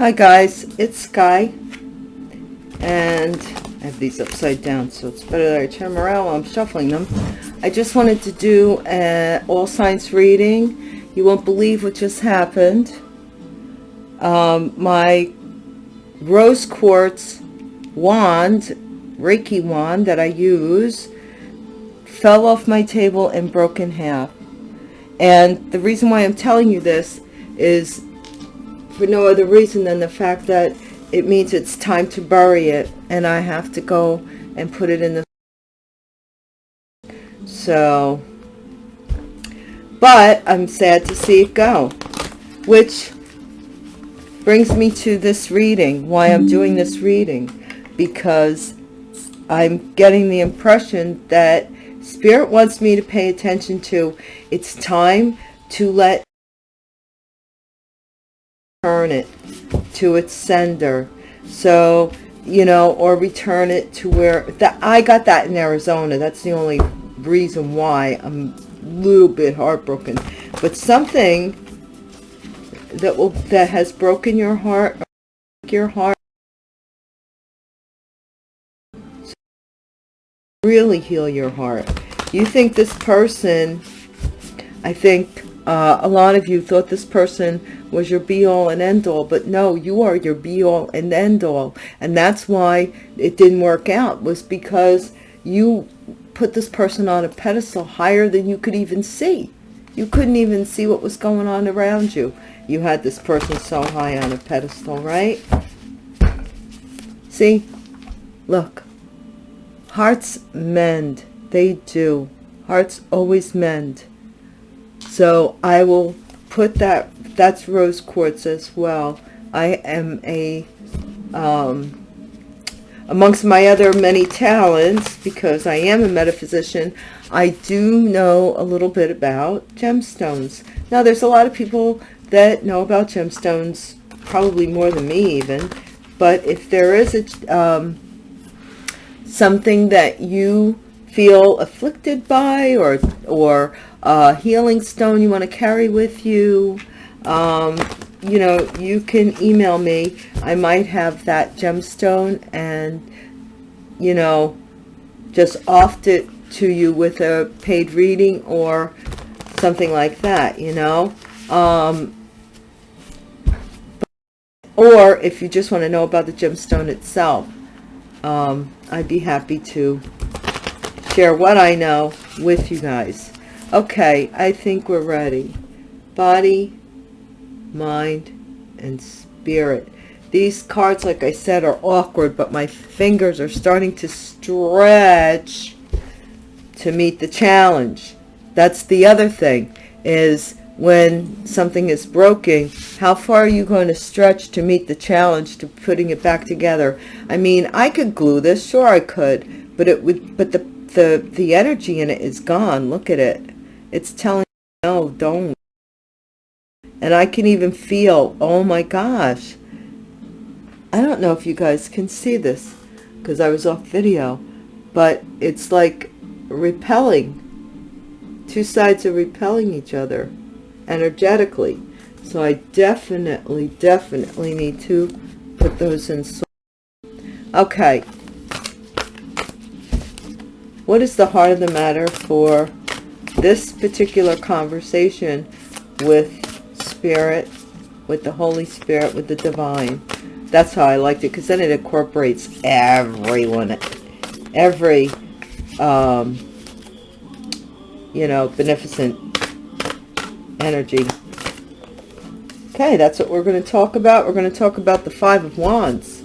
Hi guys, it's Sky, and I have these upside down, so it's better that I turn them around while I'm shuffling them. I just wanted to do an all signs reading. You won't believe what just happened. Um, my rose quartz wand, Reiki wand that I use, fell off my table and broke in half. And the reason why I'm telling you this is for no other reason than the fact that it means it's time to bury it and I have to go and put it in the so but I'm sad to see it go which brings me to this reading why I'm doing this reading because I'm getting the impression that spirit wants me to pay attention to it's time to let return it to its sender. So you know or return it to where that i got that in arizona. That's the only reason why. I'm a little bit heartbroken. But something that will that has broken your heart your heart really heal your heart. You think this person i think uh, a lot of you thought this person was your be-all and end-all, but no, you are your be-all and end-all. And that's why it didn't work out, was because you put this person on a pedestal higher than you could even see. You couldn't even see what was going on around you. You had this person so high on a pedestal, right? See? Look. Hearts mend. They do. Hearts always mend so I will put that that's rose quartz as well. I am a um, amongst my other many talents because I am a metaphysician I do know a little bit about gemstones. Now there's a lot of people that know about gemstones probably more than me even but if there is a um, something that you feel afflicted by or or a healing stone you want to carry with you um, you know you can email me. I might have that gemstone and you know just off it to you with a paid reading or something like that you know? Um, or if you just want to know about the gemstone itself um, I'd be happy to share what I know with you guys okay I think we're ready. Body mind and spirit. These cards like I said are awkward but my fingers are starting to stretch to meet the challenge. That's the other thing is when something is broken how far are you going to stretch to meet the challenge to putting it back together? I mean I could glue this sure I could but it would but the the the energy in it is gone. Look at it it's telling no don't. And I can even feel oh my gosh. I don't know if you guys can see this because I was off video but it's like repelling. Two sides are repelling each other energetically. So I definitely definitely need to put those in okay. What is the heart of the matter for this particular conversation with spirit with the holy spirit with the divine. That's how i liked it because then it incorporates everyone every um you know beneficent energy. Okay that's what we're going to talk about. We're going to talk about the five of wands.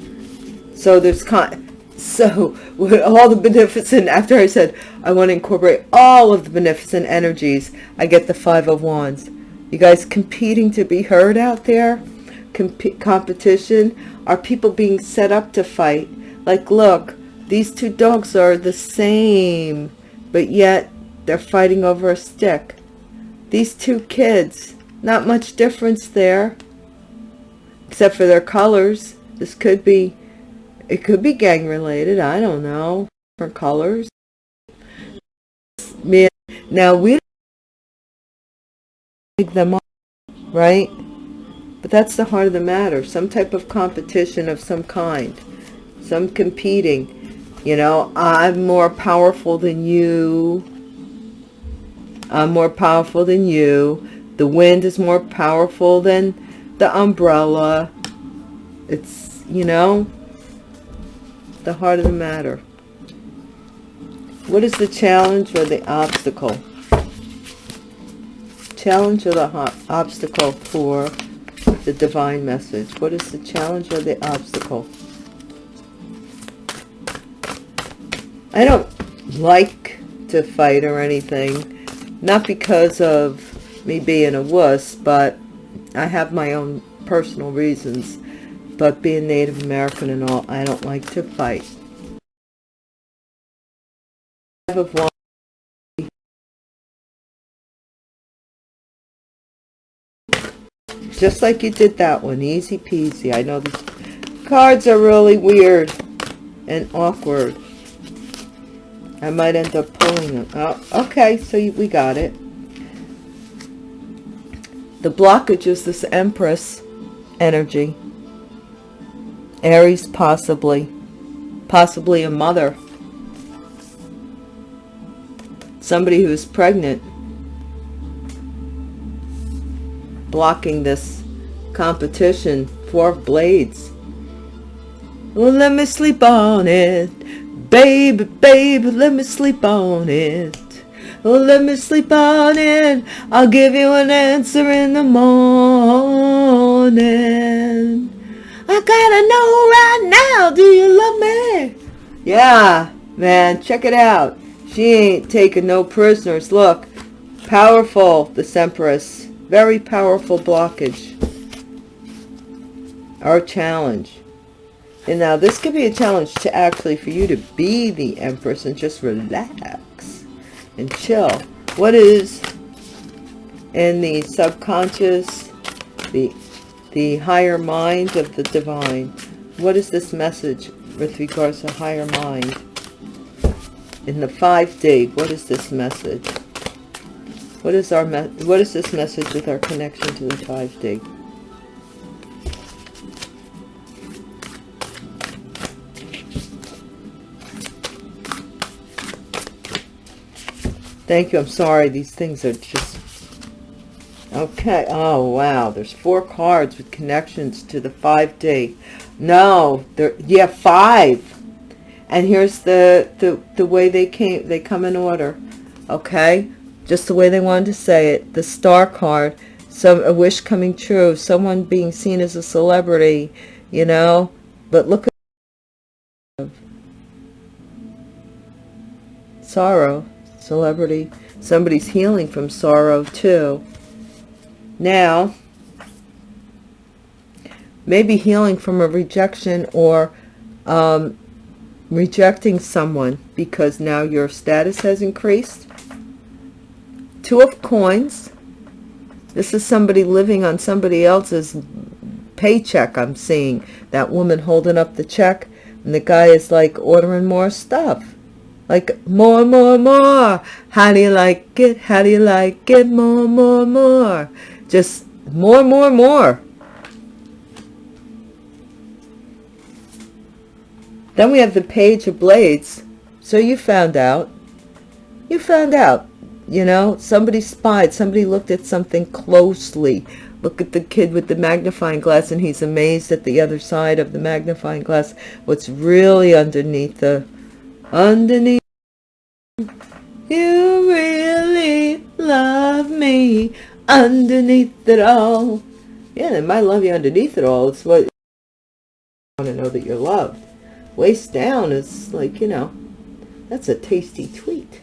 So there's kind so with all the beneficent after i said i want to incorporate all of the beneficent energies i get the five of wands. You guys competing to be heard out there? Comp competition? Are people being set up to fight? Like look these two dogs are the same but yet they're fighting over a stick. These two kids not much difference there except for their colors. This could be it could be gang related. I don't know. Different colors. Now we make them up, right? But that's the heart of the matter. Some type of competition of some kind. Some competing. You know, I'm more powerful than you. I'm more powerful than you. The wind is more powerful than the umbrella. It's, you know, the heart of the matter. What is the challenge or the obstacle? Challenge or the obstacle for the divine message? What is the challenge or the obstacle? I don't like to fight or anything. Not because of me being a wuss, but I have my own personal reasons. But being Native American and all, I don't like to fight. Just like you did that one easy peasy. I know the cards are really weird and awkward. I might end up pulling them. Oh okay so we got it. The blockage is this empress energy aries possibly possibly a mother somebody who is pregnant blocking this competition. Four blades. Well, let me sleep on it. Baby, baby, let me sleep on it. Oh, let me sleep on it. I'll give you an answer in the morning. I gotta know right now, do you love me? Yeah, man, check it out. She ain't taking no prisoners. Look, powerful, the Empress very powerful blockage our challenge and now this could be a challenge to actually for you to be the empress and just relax and chill what is in the subconscious the the higher mind of the divine what is this message with regards to higher mind in the 5D what is this message what is our what is this message with our connection to the 5D? Thank you. I'm sorry. These things are just... Okay. Oh, wow. There's four cards with connections to the 5D. No. There, yeah, five. And here's the, the, the way they came. They come in order. Okay just the way they wanted to say it the star card some a wish coming true someone being seen as a celebrity you know but look at sorrow celebrity somebody's healing from sorrow too now maybe healing from a rejection or um, rejecting someone because now your status has increased Two of coins. This is somebody living on somebody else's paycheck I'm seeing. That woman holding up the check and the guy is like ordering more stuff. Like more, more, more. How do you like it? How do you like it? More, more, more. Just more, more, more. Then we have the Page of Blades. So you found out. You found out you know somebody spied somebody looked at something closely look at the kid with the magnifying glass and he's amazed at the other side of the magnifying glass what's really underneath the underneath you really love me underneath it all. Yeah they might love you underneath it all. It's what you want to know that you're loved. Waist down is like you know that's a tasty tweet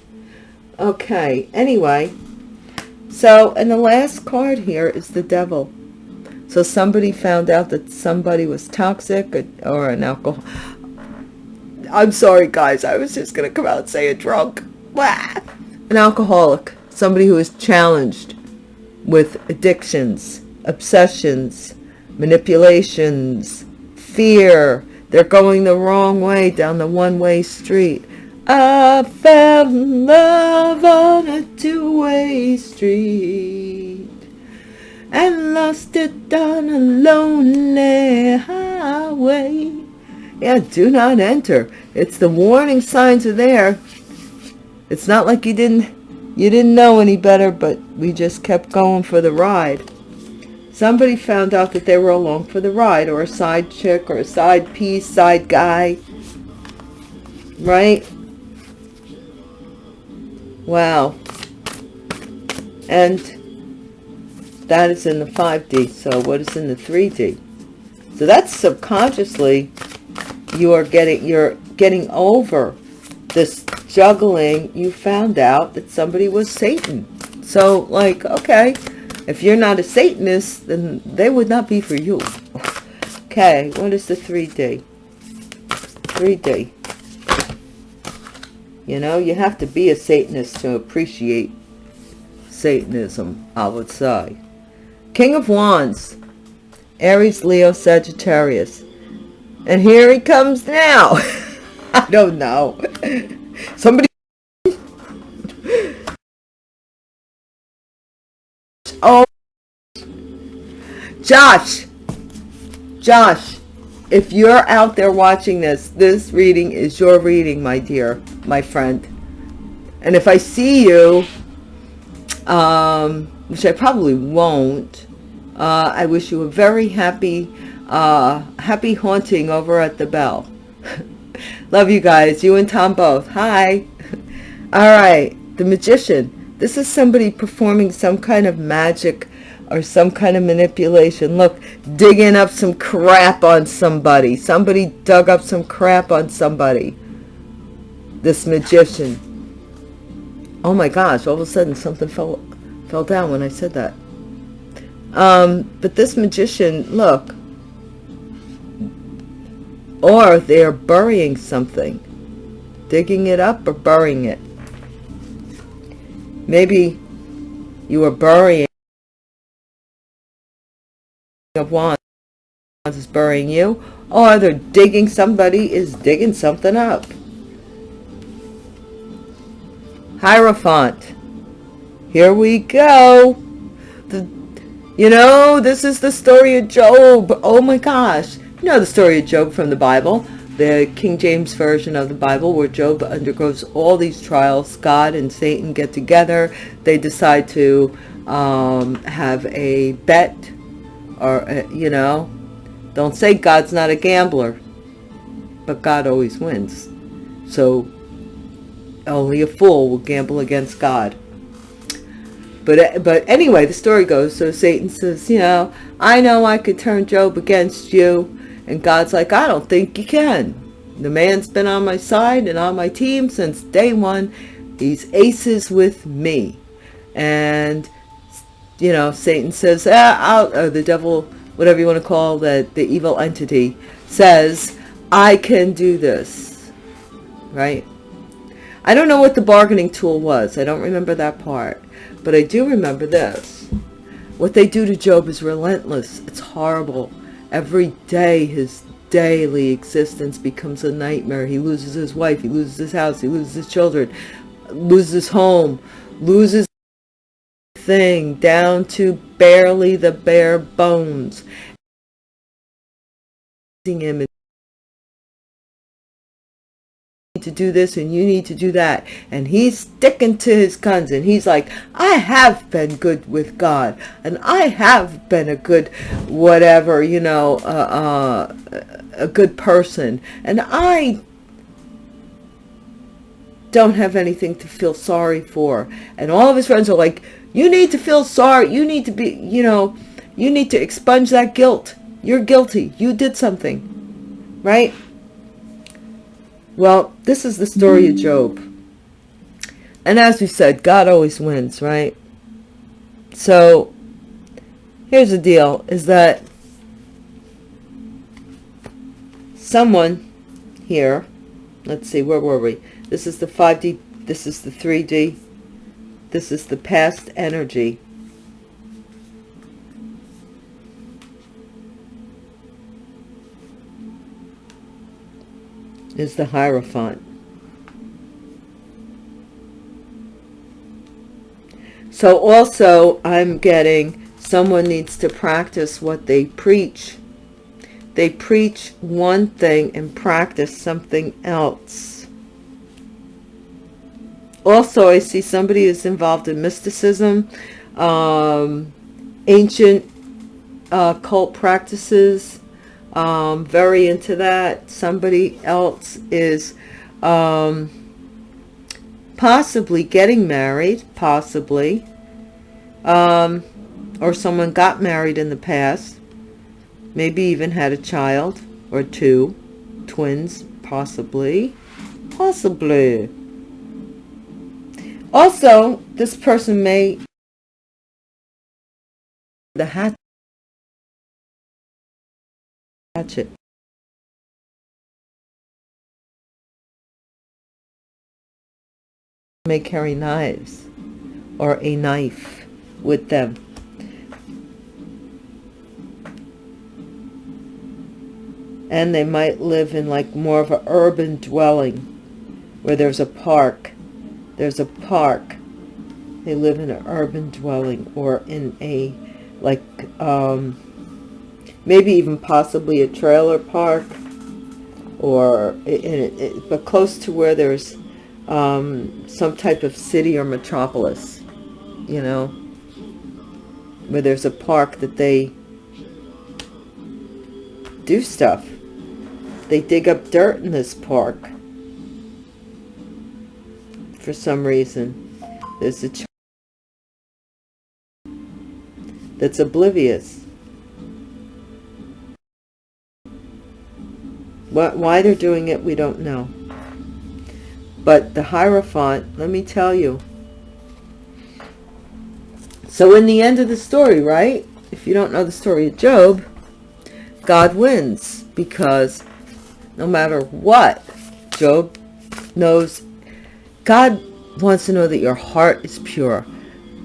okay anyway. So and the last card here is the devil. So somebody found out that somebody was toxic or, or an alcohol i'm sorry guys i was just gonna come out and say a drunk an alcoholic somebody who is challenged with addictions obsessions manipulations fear they're going the wrong way down the one-way street I fell in love on a two-way street. and lost it on a lonely highway. Yeah, do not enter. It's the warning signs are there. It's not like you didn't you didn't know any better, but we just kept going for the ride. Somebody found out that they were along for the ride, or a side chick, or a side piece, side guy. Right? Wow. And that is in the 5D. So what is in the 3D? So that's subconsciously you are getting you're getting over this juggling. You found out that somebody was Satan. So like, okay, if you're not a Satanist, then they would not be for you. Okay, what is the 3D? 3D. You know, you have to be a Satanist to appreciate Satanism, I would say. King of Wands, Aries, Leo, Sagittarius. And here he comes now. I don't know. Somebody. Oh. Josh. Josh. If you're out there watching this, this reading is your reading, my dear, my friend. And if I see you, um, which I probably won't, uh, I wish you a very happy uh, happy haunting over at the bell. Love you guys. You and Tom both. Hi. All right. The magician. This is somebody performing some kind of magic or some kind of manipulation. Look, digging up some crap on somebody. Somebody dug up some crap on somebody. This magician. Oh my gosh, all of a sudden something fell fell down when I said that. Um, but this magician, look, or they're burying something. Digging it up or burying it. Maybe you are burying of wands is burying you or they're digging somebody is digging something up. Hierophant. Here we go. The you know this is the story of job. Oh my gosh you know the story of Job from the Bible, the King James Version of the Bible, where Job undergoes all these trials. God and Satan get together. They decide to um, have a bet, or, uh, you know, don't say God's not a gambler, but God always wins. So only a fool will gamble against God. But, but anyway, the story goes, so Satan says, you know, I know I could turn Job against you, and God's like, I don't think you can. The man's been on my side and on my team since day one. He's aces with me. And, you know, Satan says, ah, or the devil, whatever you want to call the, the evil entity, says, I can do this. Right? I don't know what the bargaining tool was. I don't remember that part. But I do remember this. What they do to Job is relentless. It's horrible. Every day his daily existence becomes a nightmare. He loses his wife, he loses his house, he loses his children, loses his home, loses thing down to barely the bare bones. Him to do this and you need to do that. And he's sticking to his guns and he's like i have been good with god and i have been a good whatever you know uh, uh, a good person. And i don't have anything to feel sorry for. And all of his friends are like you need to feel sorry. You need to be you know you need to expunge that guilt. You're guilty. You did something. Right well, this is the story of Job. And as we said, God always wins, right? So, here's the deal, is that someone here, let's see, where were we? This is the 5D, this is the 3D, this is the past energy. Is the Hierophant. So also I'm getting someone needs to practice what they preach. They preach one thing and practice something else. Also, I see somebody is involved in mysticism, um, ancient uh, cult practices, um, very into that. Somebody else is um, possibly getting married, possibly, um, or someone got married in the past, maybe even had a child or two, twins, possibly, possibly. Also, this person may the hat hatchet may carry knives or a knife with them. And they might live in like more of an urban dwelling where there's a park. There's a park. They live in an urban dwelling or in a like um maybe even possibly a trailer park or in it, but close to where there's um, some type of city or metropolis, you know, where there's a park that they do stuff. They dig up dirt in this park for some reason. There's a child that's oblivious. Why they're doing it, we don't know. But the Hierophant, let me tell you. So in the end of the story, right? If you don't know the story of Job, God wins because no matter what, Job knows, God wants to know that your heart is pure.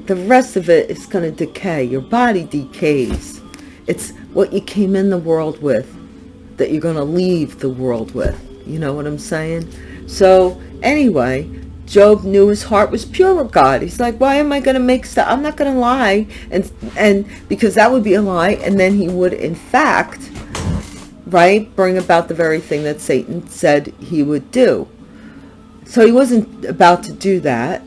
The rest of it is going to decay. Your body decays. It's what you came in the world with that you're going to leave the world with. You know what I'm saying? So anyway, Job knew his heart was pure with God. He's like, why am I going to make stuff? I'm not going to lie. And, and because that would be a lie. And then he would, in fact, right, bring about the very thing that Satan said he would do. So he wasn't about to do that.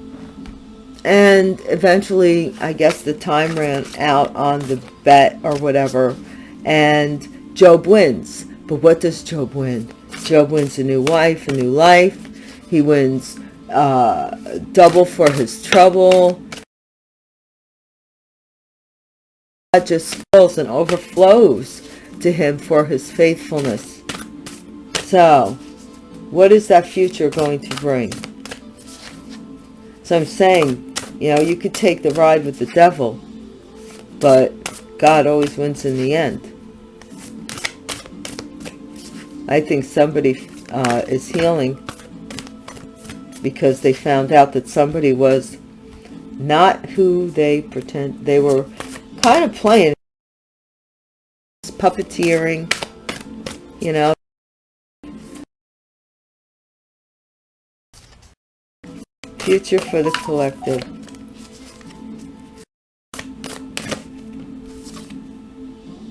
And eventually, I guess the time ran out on the bet or whatever. And Job wins. But what does Job win? Job wins a new wife, a new life. He wins uh, double for his trouble. God just spills and overflows to him for his faithfulness. So, what is that future going to bring? So I'm saying, you know, you could take the ride with the devil, but God always wins in the end. I think somebody uh, is healing because they found out that somebody was not who they pretend they were kind of playing puppeteering you know? Future for the collective.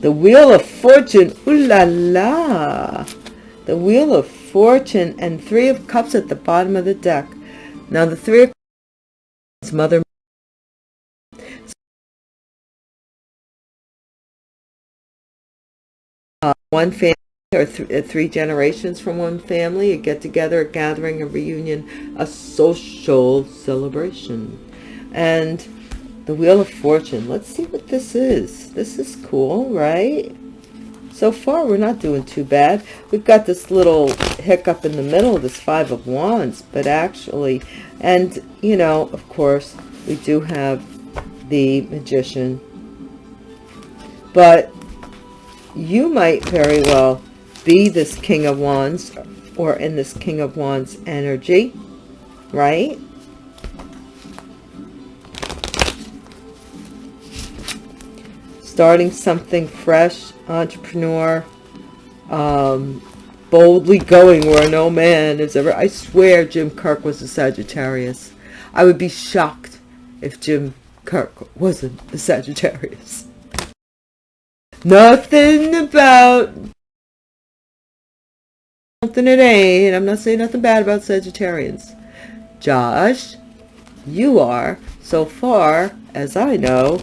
The wheel of fortune ooh la la the Wheel of Fortune, and Three of Cups at the bottom of the deck. Now the Three of Cups, Mother uh, one family or th uh, three generations from one family, a get-together, a gathering, a reunion, a social celebration. And the Wheel of Fortune. Let's see what this is. This is cool, right? So far we're not doing too bad. We've got this little hiccup in the middle this five of wands but actually and you know of course we do have the magician. But you might very well be this king of wands or in this king of wands energy right? Starting something fresh entrepreneur, um, boldly going where no man is ever. I swear Jim Kirk was a Sagittarius. I would be shocked if Jim Kirk wasn't a Sagittarius. Nothing about something it ain't. I'm not saying nothing bad about Sagittarians. Josh, you are, so far as I know,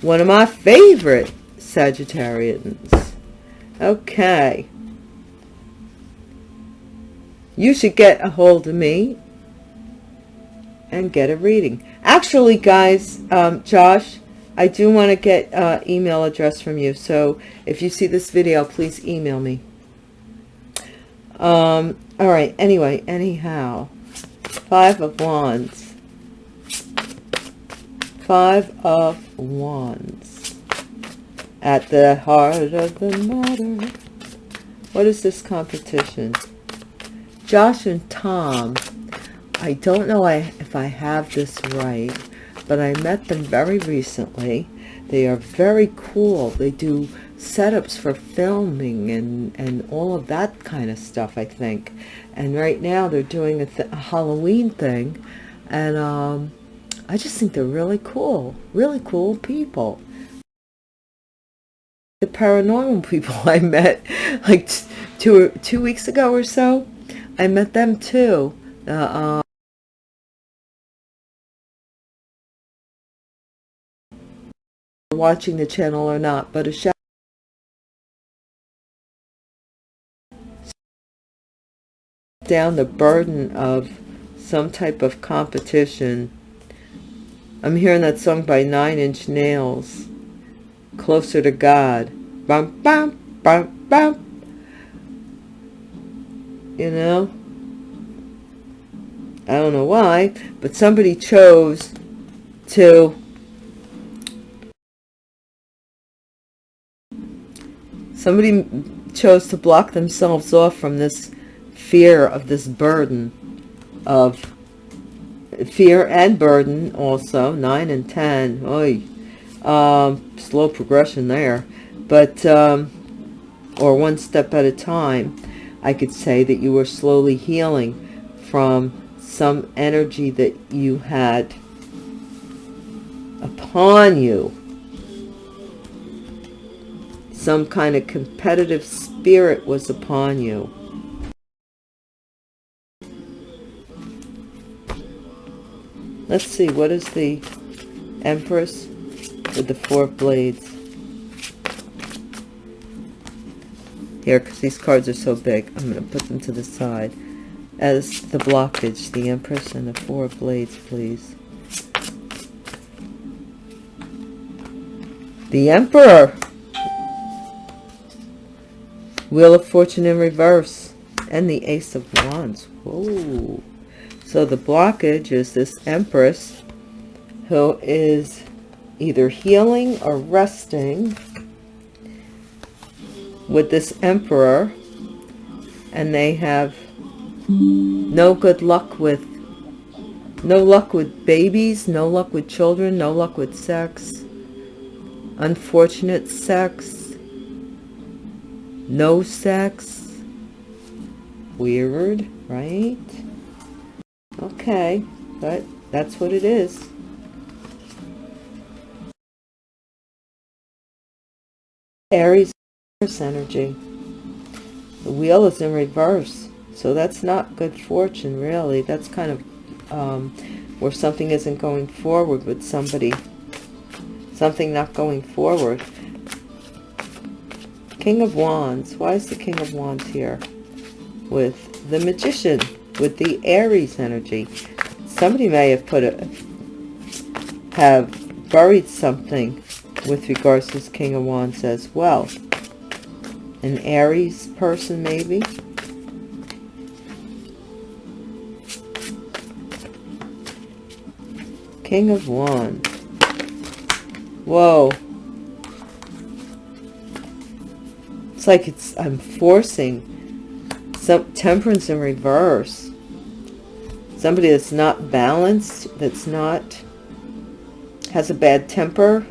one of my favorite Sagittarians. Okay. You should get a hold of me and get a reading. Actually, guys, um, Josh, I do want to get uh, email address from you. So if you see this video, please email me. Um, all right. Anyway, anyhow, five of wands. Five of wands. At the heart of the matter. What is this competition? Josh and Tom I don't know if I have this right, but I met them very recently. They are very cool. They do setups for filming and, and all of that kind of stuff, I think. And right now they're doing a, th a Halloween thing. And um, I just think they're really cool. Really cool people. The paranormal people I met like two, two weeks ago or so, I met them too. Uh, watching the channel or not, but a shout down the burden of some type of competition. I'm hearing that song by Nine Inch Nails, Closer to God. Bum, bum, bum, bum. You know? I don't know why, but somebody chose to Somebody chose to block themselves off from this fear of this burden of fear and burden also 9 and 10 Oy. Um, slow progression there. But um, or one step at a time I could say that you were slowly healing from some energy that you had upon you. Some kind of competitive spirit was upon you. Let's see, what is the Empress with the Four Blades? Here, because these cards are so big, I'm going to put them to the side. As the blockage, the Empress and the Four Blades, please. The Emperor! Wheel of Fortune in reverse. And the Ace of Wands. Whoa. So the blockage is this Empress who is either healing or resting with this Emperor. And they have no good luck with no luck with babies, no luck with children, no luck with sex, unfortunate sex, no sex weird right okay but that's what it is Aries energy the wheel is in reverse so that's not good fortune really that's kind of um, where something isn't going forward with somebody something not going forward King of Wands. Why is the King of Wands here? With the Magician, with the Aries energy. Somebody may have put a, have buried something with regards to this King of Wands as well. An Aries person, maybe. King of Wands. Whoa. It's like it's I'm forcing some temperance in reverse. Somebody that's not balanced, that's not has a bad temper,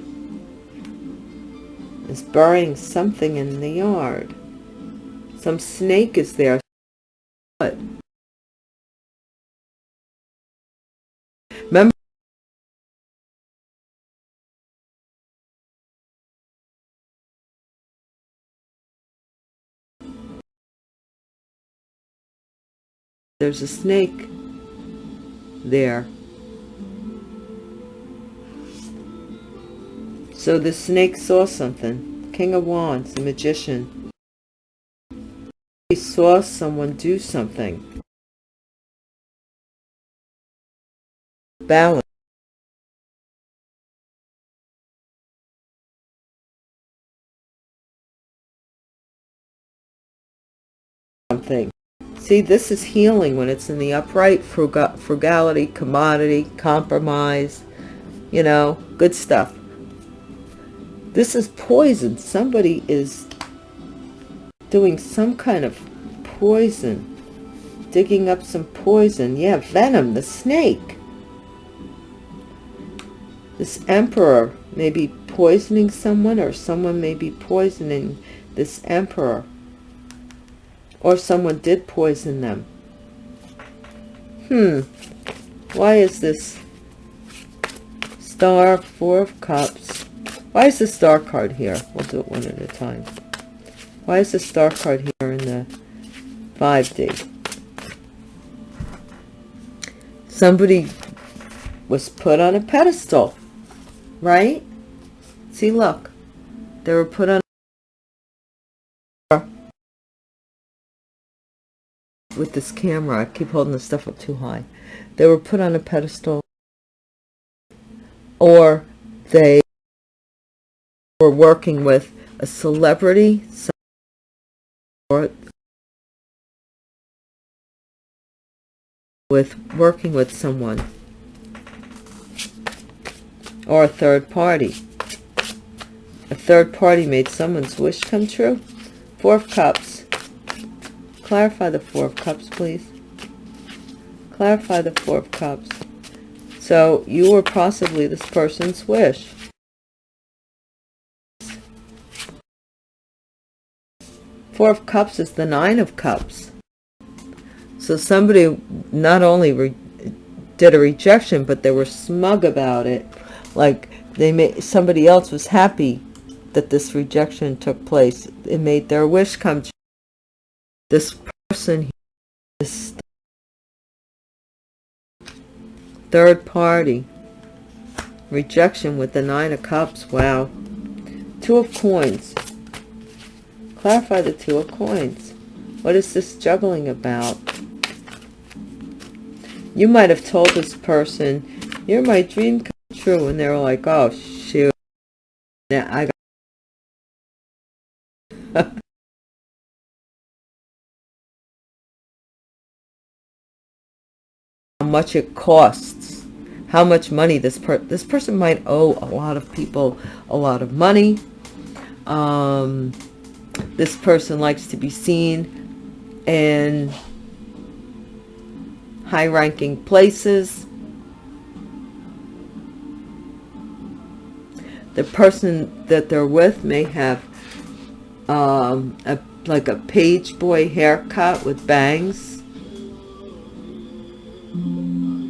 is burying something in the yard. Some snake is there. What? Remember there's a snake there. So the snake saw something. King of Wands, the magician. He saw someone do something. Balance. Something. See, this is healing when it's in the upright, frugal, frugality, commodity, compromise, you know, good stuff. This is poison. Somebody is doing some kind of poison. Digging up some poison. Yeah, venom, the snake. This emperor may be poisoning someone or someone may be poisoning this emperor or someone did poison them. Hmm. Why is this star, four of cups? Why is the star card here? We'll do it one at a time. Why is the star card here in the 5D? Somebody was put on a pedestal, right? See, look. They were put on with this camera. I keep holding the stuff up too high. They were put on a pedestal or they were working with a celebrity or with working with someone or a third party. A third party made someone's wish come true. Four of Cups. Clarify the Four of Cups, please. Clarify the Four of Cups. So you were possibly this person's wish. Four of Cups is the Nine of Cups. So somebody not only did a rejection, but they were smug about it. Like they made somebody else was happy that this rejection took place. It made their wish come true this person is third party rejection with the nine of cups wow two of coins clarify the two of coins. What is this juggling about? You might have told this person you're my dream come true and they were like oh shoot. Now i got how much it costs how much money this per this person might owe a lot of people a lot of money. Um, this person likes to be seen in high-ranking places the person that they're with may have um, a like a page boy haircut with bangs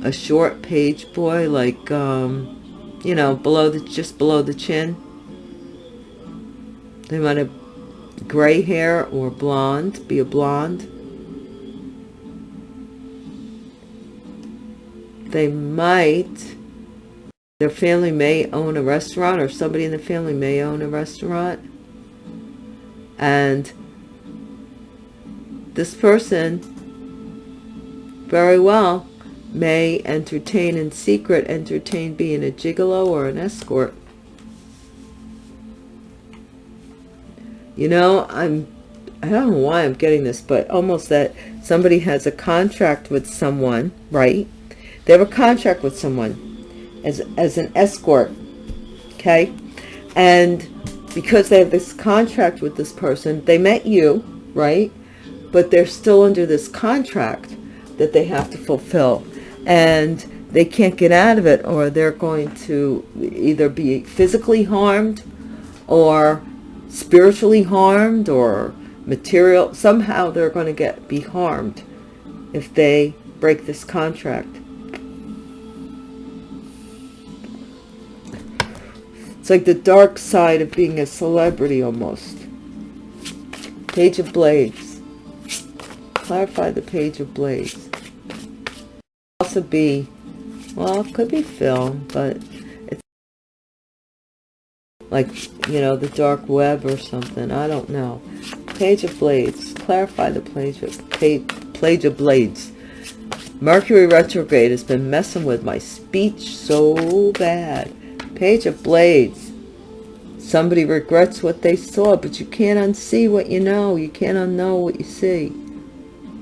a short page boy, like, um, you know, below the, just below the chin. They might have gray hair or blonde, be a blonde. They might, their family may own a restaurant or somebody in the family may own a restaurant. And this person, very well, may entertain in secret, entertain being a gigolo or an escort. You know, I'm, I don't know why I'm getting this, but almost that somebody has a contract with someone, right? They have a contract with someone as, as an escort, okay? And because they have this contract with this person, they met you, right? But they're still under this contract that they have to fulfill and they can't get out of it or they're going to either be physically harmed or spiritually harmed or material somehow they're going to get be harmed if they break this contract. It's like the dark side of being a celebrity almost. Page of blades. Clarify the page of blades. Also be, well, it could be film, but like, you know, the dark web or something. I don't know. Page of Blades. Clarify the page of, page, page of Blades. Mercury retrograde has been messing with my speech so bad. Page of Blades. Somebody regrets what they saw, but you can't unsee what you know. You can't unknow what you see.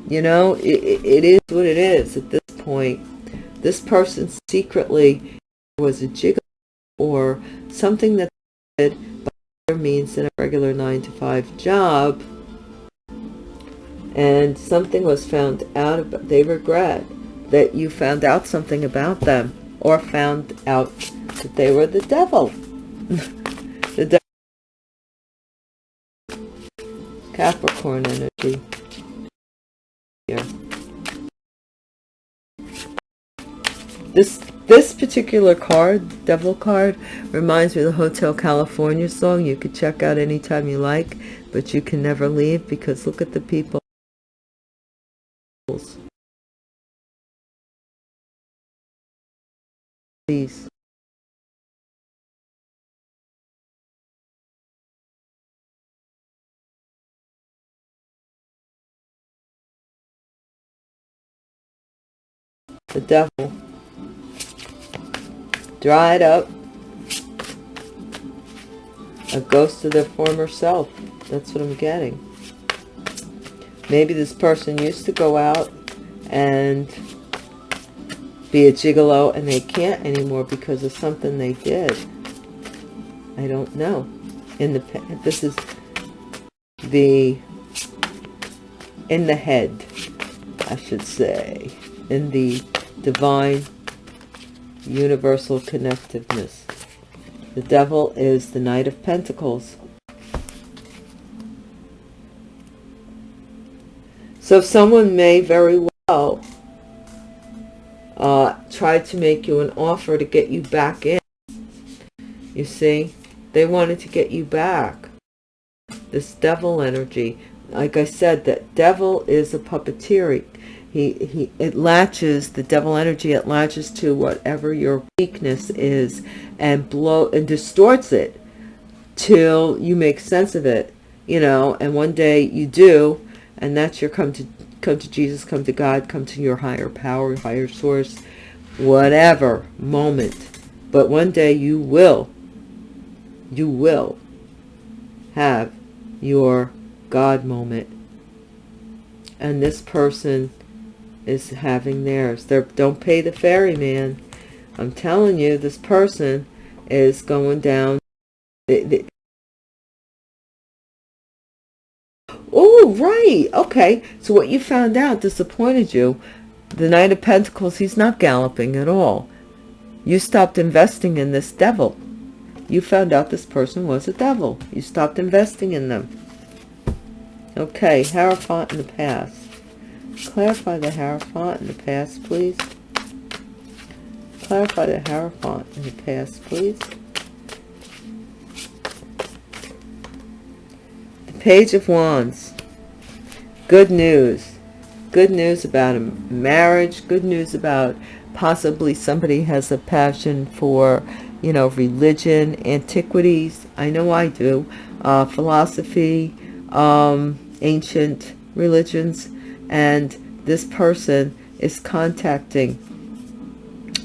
You know, it, it is what it is at this point. This person secretly was a jiggle or something that by other means than a regular 9 to 5 job. And something was found out about they regret that you found out something about them or found out that they were the devil. The capricorn energy. Here this this particular card devil card reminds me of the hotel california song you could check out anytime you like but you can never leave because look at the people Please. The devil. Dried up. A ghost of their former self. That's what I'm getting. Maybe this person used to go out and be a gigolo and they can't anymore because of something they did. I don't know. In the this is the in the head, I should say, in the divine universal connectiveness. The devil is the Knight of Pentacles. So someone may very well uh, tried to make you an offer to get you back in. You see, they wanted to get you back. This devil energy, like I said, that devil is a puppeteer. He, he, it latches, the devil energy, it latches to whatever your weakness is and blow and distorts it till you make sense of it, you know, and one day you do, and that's your come to come to Jesus, come to God, come to your higher power, higher source, whatever moment. But one day you will, you will have your God moment. And this person is having theirs. They're, don't pay the ferryman. I'm telling you, this person is going down. They, they, Oh, right. Okay. So what you found out disappointed you. The Knight of Pentacles, he's not galloping at all. You stopped investing in this devil. You found out this person was a devil. You stopped investing in them. Okay, Hierophant in the past. Clarify the Hierophant in the past, please. Clarify the Hierophant in the past, please. The Page of Wands. Good news. Good news about a marriage. Good news about possibly somebody has a passion for, you know, religion, antiquities. I know I do. Uh, philosophy, um, ancient religions. And this person is contacting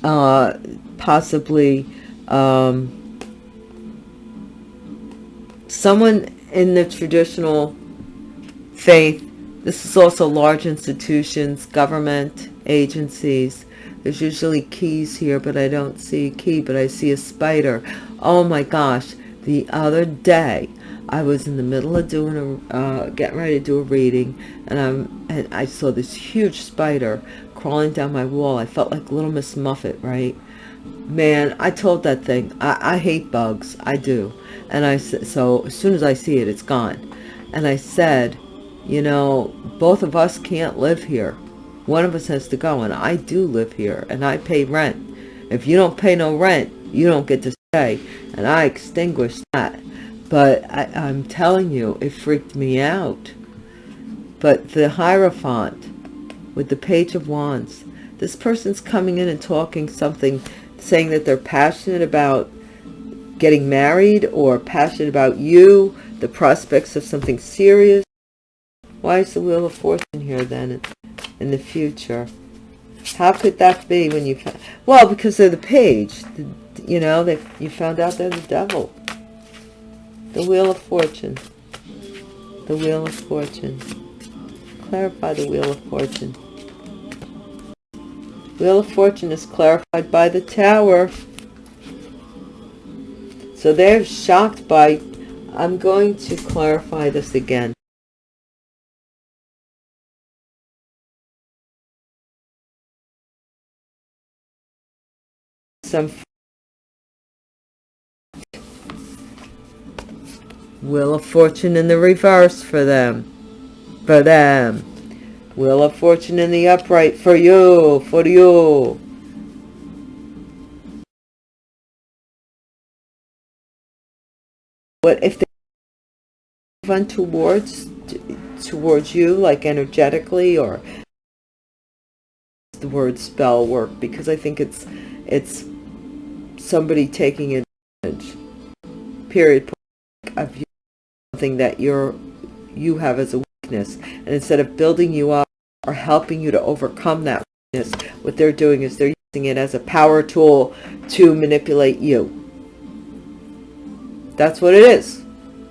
uh, possibly um, someone in the traditional faith, this is also large institutions, government, agencies. There's usually keys here, but I don't see a key, but I see a spider. Oh my gosh. The other day, I was in the middle of doing a, uh, getting ready to do a reading, and, I'm, and I saw this huge spider crawling down my wall. I felt like Little Miss Muffet, right? Man, I told that thing, I, I hate bugs. I do. And I so as soon as I see it, it's gone. And I said, you know, both of us can't live here. One of us has to go. And I do live here and I pay rent. If you don't pay no rent, you don't get to stay. And I extinguished that. But I, I'm telling you, it freaked me out. But the Hierophant with the Page of Wands, this person's coming in and talking something, saying that they're passionate about getting married or passionate about you, the prospects of something serious. Why is the Wheel of Fortune here then in the future? How could that be when you... Well, because they're the page. You know, they, you found out they're the devil. The Wheel of Fortune. The Wheel of Fortune. Clarify the Wheel of Fortune. Wheel of Fortune is clarified by the Tower. So they're shocked by... I'm going to clarify this again. Some Wheel of Fortune in the reverse for them. For them. Wheel of Fortune in the upright for you, for you. What if they run towards towards you, like energetically, or the word spell work? Because I think it's it's somebody taking advantage. Period. Of you, something that you're you have as a weakness, and instead of building you up or helping you to overcome that weakness. What they're doing is they're using it as a power tool to manipulate you. That's what it is,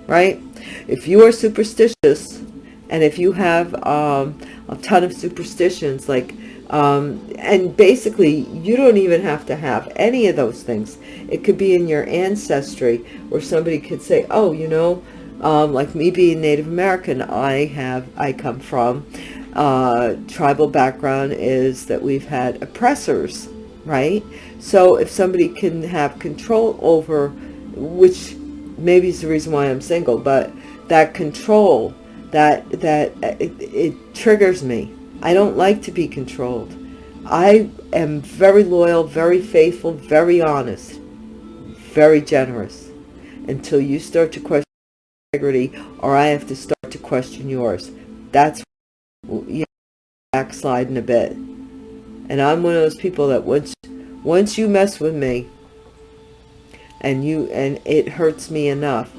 right? If you are superstitious and if you have um, a ton of superstitions, like, um, and basically you don't even have to have any of those things. It could be in your ancestry where somebody could say, oh, you know, um, like me being Native American, I have, I come from uh, tribal background is that we've had oppressors, right? So if somebody can have control over, which maybe is the reason why I'm single, but that control, that, that it, it triggers me. I don't like to be controlled. I am very loyal, very faithful, very honest, very generous until you start to question integrity or I have to start to question yours. That's you know, backsliding a bit. And I'm one of those people that once once you mess with me and you and it hurts me enough,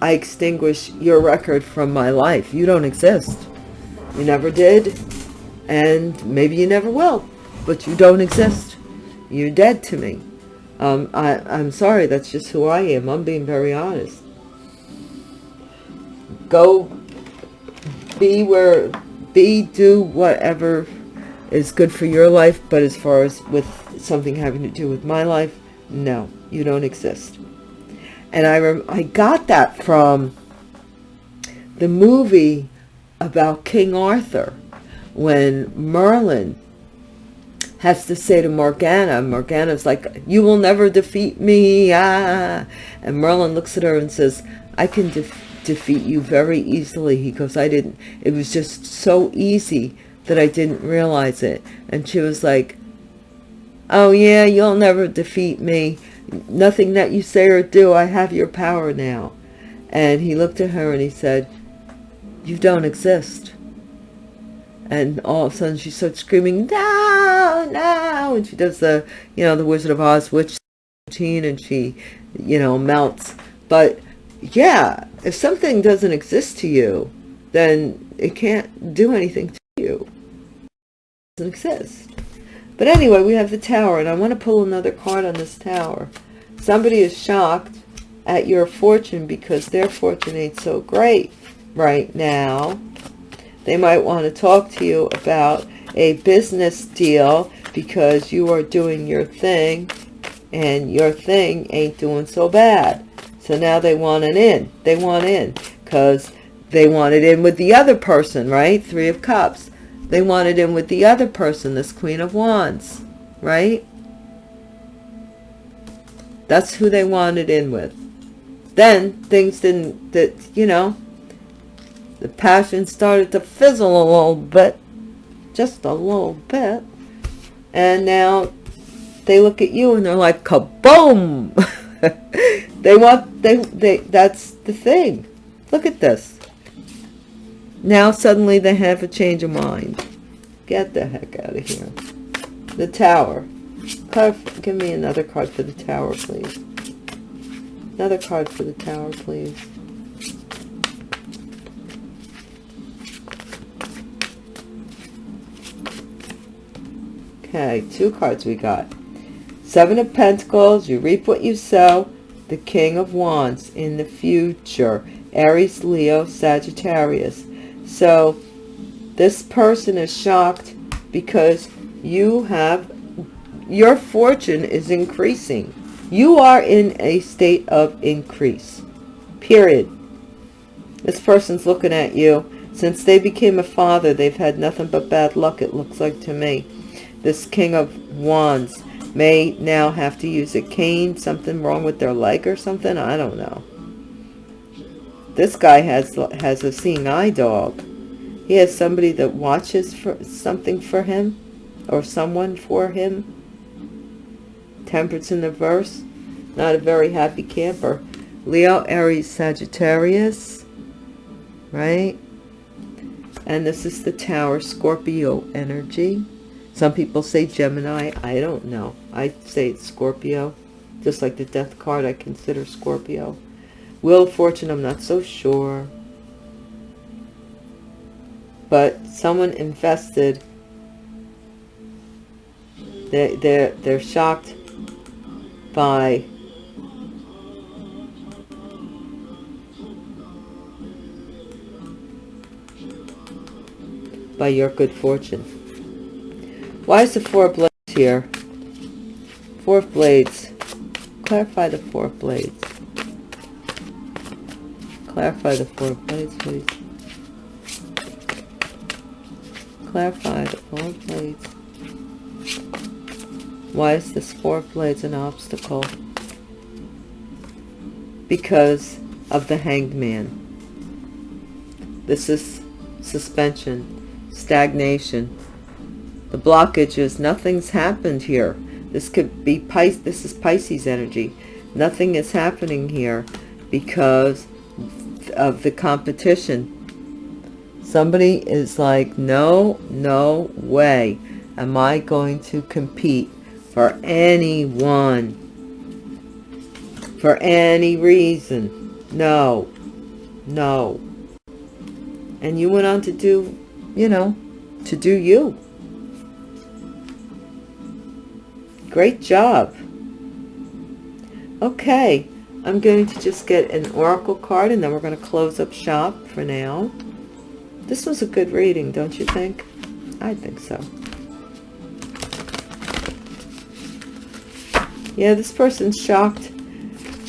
I extinguish your record from my life. You don't exist. You never did, and maybe you never will, but you don't exist. You're dead to me. Um, I, I'm sorry, that's just who I am. I'm being very honest. Go be where be do whatever is good for your life but as far as with something having to do with my life no you don't exist. And i i got that from the movie about king arthur when merlin has to say to morgana morgana's like you will never defeat me ah. And merlin looks at her and says i can defeat defeat you very easily. He goes, I didn't, it was just so easy that I didn't realize it. And she was like, oh yeah, you'll never defeat me. Nothing that you say or do, I have your power now. And he looked at her and he said, you don't exist. And all of a sudden she starts screaming, no, no. And she does the, you know, the Wizard of Oz witch routine and she, you know, melts. But yeah, if something doesn't exist to you, then it can't do anything to you. It doesn't exist. But anyway, we have the tower, and I want to pull another card on this tower. Somebody is shocked at your fortune because their fortune ain't so great right now. They might want to talk to you about a business deal because you are doing your thing and your thing ain't doing so bad. So now they want an in. They want in because they wanted in with the other person, right? Three of Cups. They wanted in with the other person, this Queen of Wands, right? That's who they wanted in with. Then things didn't, that you know, the passion started to fizzle a little bit, just a little bit. And now they look at you and they're like, kaboom! they want they they that's the thing look at this now suddenly they have a change of mind get the heck out of here The Tower. Give me another card for the Tower, please. Another card for the Tower, please. Okay, two cards we got. Seven of Pentacles, you reap what you sow. The King of Wands in the future. Aries, Leo, Sagittarius. So, this person is shocked because you have, your fortune is increasing. You are in a state of increase. Period. This person's looking at you. Since they became a father, they've had nothing but bad luck, it looks like to me this King of Wands may now have to use a cane, something wrong with their leg or something. I don't know. This guy has has a seeing eye dog. He has somebody that watches for something for him or someone for him. Temperance in the verse. Not a very happy camper. Leo, Aries, Sagittarius. Right? And this is the Tower Scorpio energy. Some people say Gemini. I don't know. I say it's Scorpio. Just like the death card, I consider Scorpio. Will Fortune, I'm not so sure. But someone invested. They, they're, they're shocked by by your good fortune. Why is the Four of Blades here? Four Blades. Clarify the Four Blades. Clarify the Four Blades, please. Clarify the Four Blades. Why is this Four Blades an obstacle? Because of the Hanged Man. This is suspension, stagnation, the blockage is nothing's happened here. This could be Pis this is Pisces energy. Nothing is happening here because of the competition. Somebody is like, no, no way am I going to compete for anyone for any reason. No, no. And you went on to do, you know, to do you. Great job. Okay, I'm going to just get an oracle card and then we're going to close up shop for now. This was a good reading, don't you think? I think so. Yeah, this person's shocked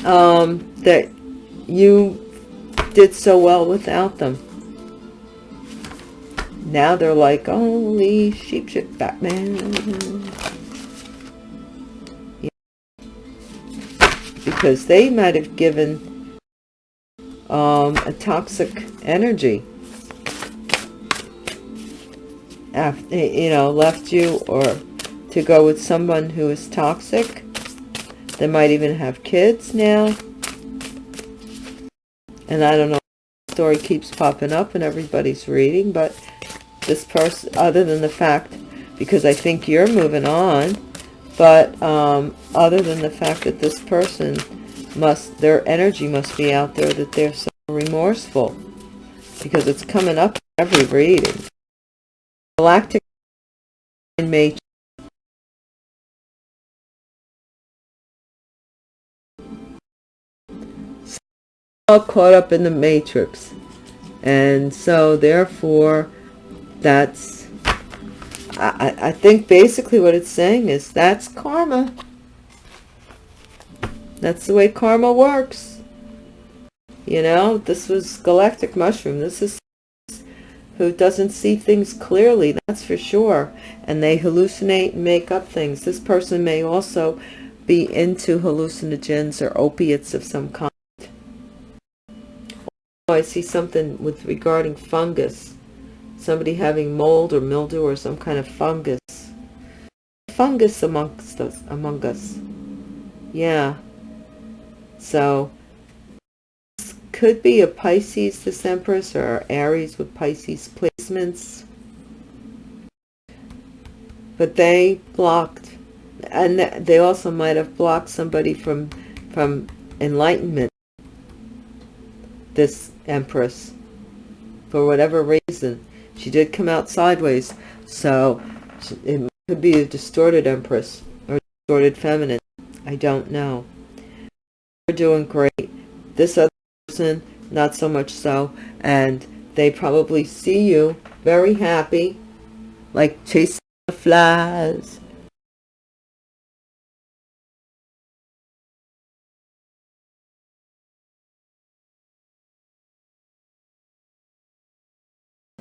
um, that you did so well without them. Now they're like, holy sheep shit Batman. Because they might have given um, a toxic energy after, you know, left you or to go with someone who is toxic. They might even have kids now. And I don't know, story keeps popping up and everybody's reading, but this person, other than the fact, because I think you're moving on, but um, other than the fact that this person must, their energy must be out there that they're so remorseful because it's coming up every reading. Galactic Matrix. All caught up in the matrix. And so therefore, that's, I, I think basically what it's saying is that's karma. That's the way karma works. You know, this was Galactic Mushroom. This is who doesn't see things clearly, that's for sure. And they hallucinate and make up things. This person may also be into hallucinogens or opiates of some kind. Oh, I see something with regarding fungus. Somebody having mold or mildew or some kind of fungus. Fungus amongst us, among us. Yeah. So could be a Pisces, this Empress, or Aries with Pisces placements. but they blocked and they also might have blocked somebody from from enlightenment this empress for whatever reason she did come out sideways so it could be a distorted empress or distorted feminine. I don't know. You're doing great. This other person not so much so and they probably see you very happy like chasing the flies.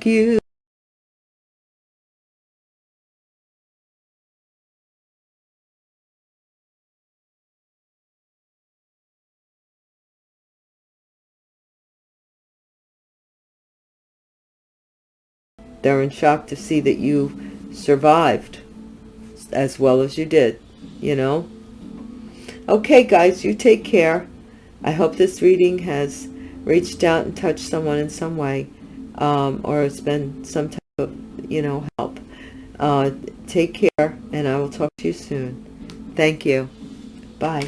You they're in shock to see that you survived as well as you did you know okay guys you take care i hope this reading has reached out and touched someone in some way um, or it's been some type of, you know, help. Uh, take care, and I will talk to you soon. Thank you. Bye.